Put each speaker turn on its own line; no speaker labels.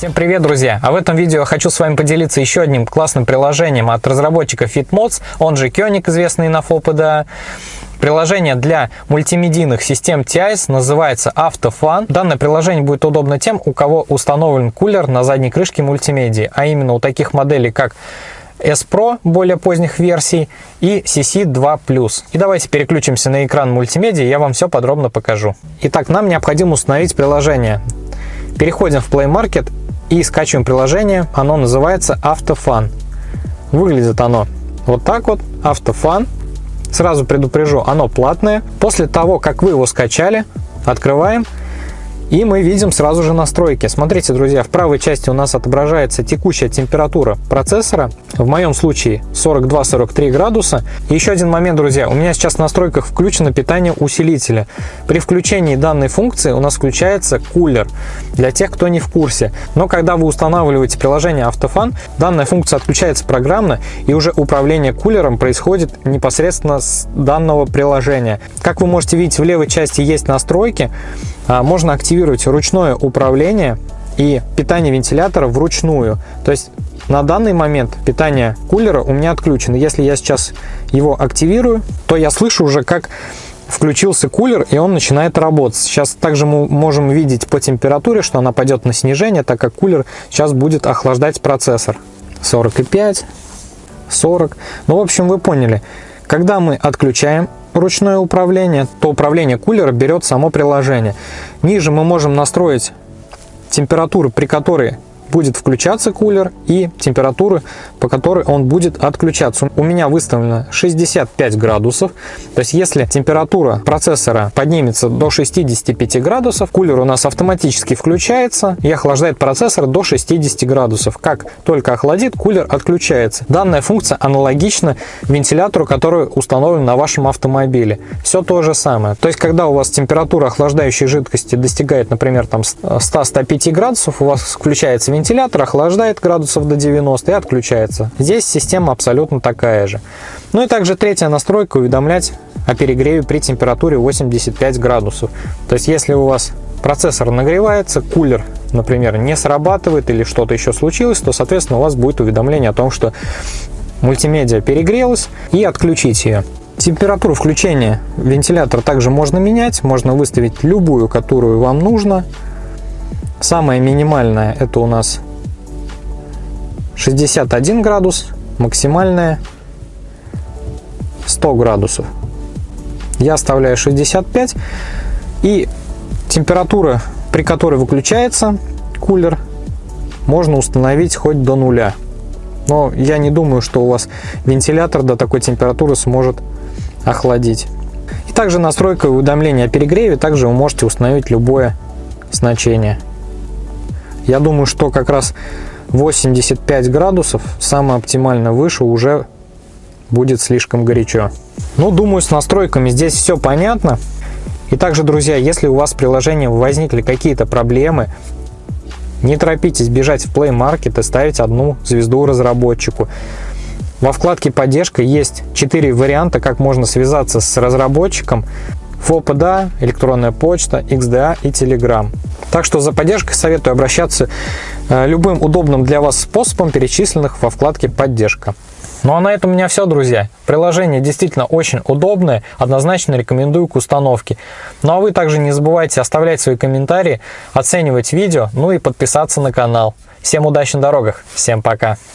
Всем привет, друзья! А в этом видео хочу с вами поделиться еще одним классным приложением от разработчика FitMods, он же Koenig, известный на FOPDA. Приложение для мультимедийных систем TIS называется AutoFun. Данное приложение будет удобно тем, у кого установлен кулер на задней крышке мультимедии, а именно у таких моделей, как S Pro более поздних версий и CC2+. И давайте переключимся на экран мультимедиа, я вам все подробно покажу. Итак, нам необходимо установить приложение. Переходим в Play Market и скачиваем приложение. Оно называется AutoFun. Выглядит оно вот так вот, AutoFun. Сразу предупрежу, оно платное. После того, как вы его скачали, открываем и мы видим сразу же настройки. Смотрите, друзья, в правой части у нас отображается текущая температура процессора. В моем случае 42-43 градуса. Еще один момент, друзья. У меня сейчас в настройках включено питание усилителя. При включении данной функции у нас включается кулер. Для тех, кто не в курсе. Но когда вы устанавливаете приложение Автофан, данная функция отключается программно и уже управление кулером происходит непосредственно с данного приложения. Как вы можете видеть, в левой части есть настройки. А, можно активировать ручное управление и питание вентилятора вручную. То есть на данный момент питание кулера у меня отключено. Если я сейчас его активирую, то я слышу уже, как включился кулер и он начинает работать. Сейчас также мы можем видеть по температуре, что она пойдет на снижение, так как кулер сейчас будет охлаждать процессор. 45, 40. Ну, в общем, вы поняли. Когда мы отключаем ручное управление, то управление кулера берет само приложение. Ниже мы можем настроить температуру, при которой будет включаться кулер и температуры, по которой он будет отключаться. У меня выставлено 65 градусов. То есть если температура процессора поднимется до 65 градусов, кулер у нас автоматически включается и охлаждает процессор до 60 градусов. Как только охладит, кулер отключается. Данная функция аналогична вентилятору, который установлен на вашем автомобиле. Все то же самое. То есть когда у вас температура охлаждающей жидкости достигает, например, там 100-105 градусов, у вас включается вентилятор, Вентилятор охлаждает градусов до 90 и отключается. Здесь система абсолютно такая же. Ну и также третья настройка уведомлять о перегреве при температуре 85 градусов. То есть если у вас процессор нагревается, кулер, например, не срабатывает или что-то еще случилось, то, соответственно, у вас будет уведомление о том, что мультимедиа перегрелась и отключить ее. Температуру включения вентилятора также можно менять, можно выставить любую, которую вам нужно. Самое минимальное это у нас 61 градус, максимальное 100 градусов. Я оставляю 65 и температура, при которой выключается кулер, можно установить хоть до нуля. Но я не думаю, что у вас вентилятор до такой температуры сможет охладить. И также настройка уведомления о перегреве, также вы можете установить любое значение. Я думаю, что как раз 85 градусов, самое оптимально выше, уже будет слишком горячо. Ну, думаю, с настройками здесь все понятно. И также, друзья, если у вас в приложении возникли какие-то проблемы, не торопитесь бежать в Play Market и ставить одну звезду разработчику. Во вкладке «Поддержка» есть 4 варианта, как можно связаться с разработчиком. FOPDA, электронная почта, XDA и Telegram. Так что за поддержкой советую обращаться э, любым удобным для вас способом, перечисленных во вкладке «Поддержка». Ну а на этом у меня все, друзья. Приложение действительно очень удобное, однозначно рекомендую к установке. Ну а вы также не забывайте оставлять свои комментарии, оценивать видео, ну и подписаться на канал. Всем удачи на дорогах, всем пока!